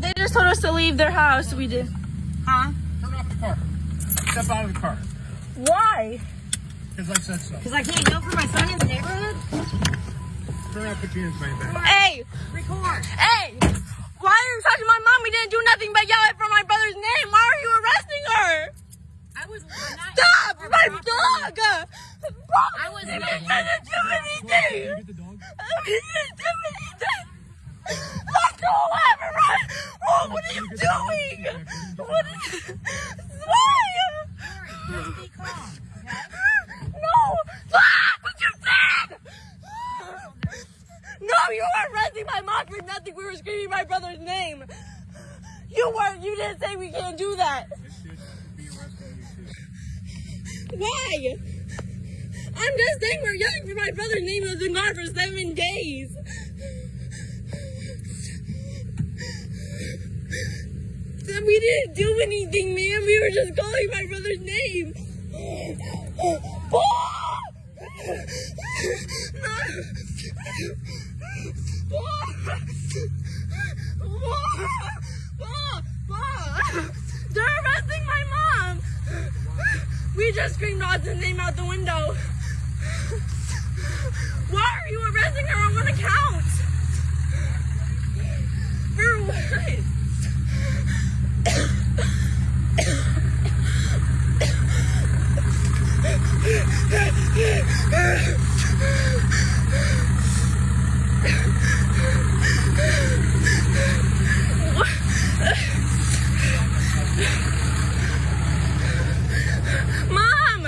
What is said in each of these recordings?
They just told us to leave their house. We did. Huh? Turn off the car. Step out of the car. Why? Because I said so. Because I can't yell for my son in the neighborhood? Turn off the keys, baby. Hey, Record. hey! Why are you touching my mom? We didn't do nothing but yell it for my brother's name. Why are you arresting her? I was not. Stop! My proper- dog! I was We not. didn't do anything! Get the dog. We didn't do anything! Let go of it, right? Oh, what are you doing? What is... Why? No! Stop! What you did! No, you were arresting my mom for nothing. We were screaming my brother's name. You weren't. You didn't say we can't do that. Why? I'm just saying we're yelling for my brother's name who's been gone for seven days. We didn't do anything, man. We were just calling my brother's name. They're arresting my mom. We just screamed Austin's name out the window. Why are you arresting her on one account? For what? Mom!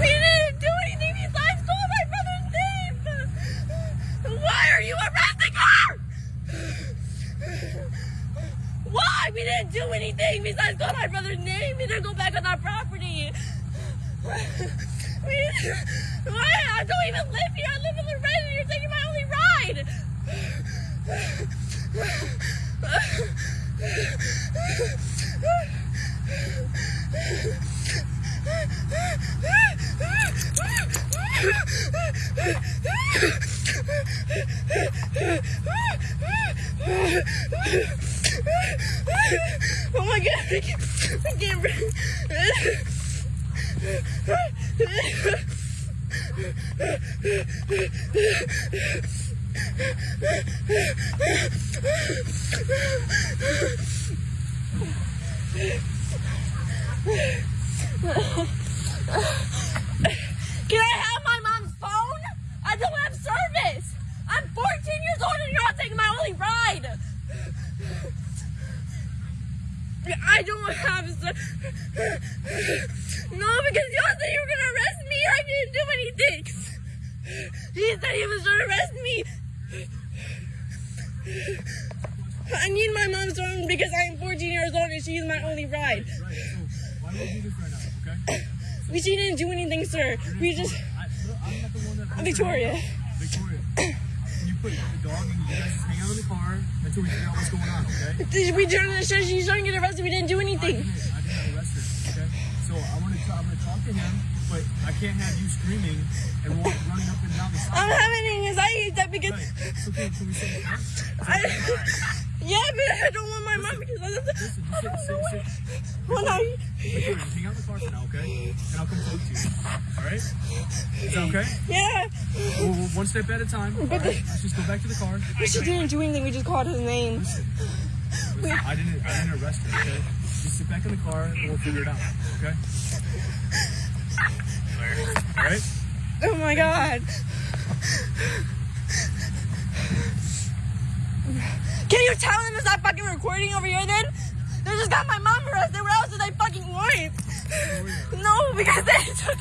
We didn't do anything besides call my brother's name! Why are you arresting her? Why? We didn't do anything besides call my brother's name. and didn't go back on our property. We, why? I don't even live here. I live in red and you're taking my only ride. Oh my god, I can't, I can't breathe. Can I have my mom's phone? I don't have service. I'm 14 years old and you're not taking my only ride. I don't have ser- No, because y'all said you were gonna arrest me. I didn't do anything. He said he was gonna arrest me. I need my mom's phone because I am 14 years old and she's my only ride. Right, so why don't we do this right now, okay? We she didn't do anything, sir. We just I, I'm not the one that. Victoria. Put the dog and you hang out in the car until we figure out what's going on, okay? We turned the show. She's trying to get arrested. We didn't do I anything. didn't, I didn't arrest her, okay? So I want to, I'm to talk to him, but I can't have you screaming and walk, running up and down the sidewalk. I'm having anxiety that because Right. Can, can we say that? I, yeah, but I don't want my mom because I, Listen, I don't sit, know. sit. No, Victoria, just hang out in the car for now, okay? And I'll come talk to you. All right? Is that okay? yeah. We'll, we'll one step at a time. But right? the- Let's just go back to the car. But she didn't do anything. We just called his name. Listen, I didn't, I didn't arrest her, okay? Just sit back in the car and we'll figure it out, okay? All right? Oh my god. Can you tell them it's not fucking recording over here then? They just got my mom arrested. What else did they fucking want? Oh, no, because they took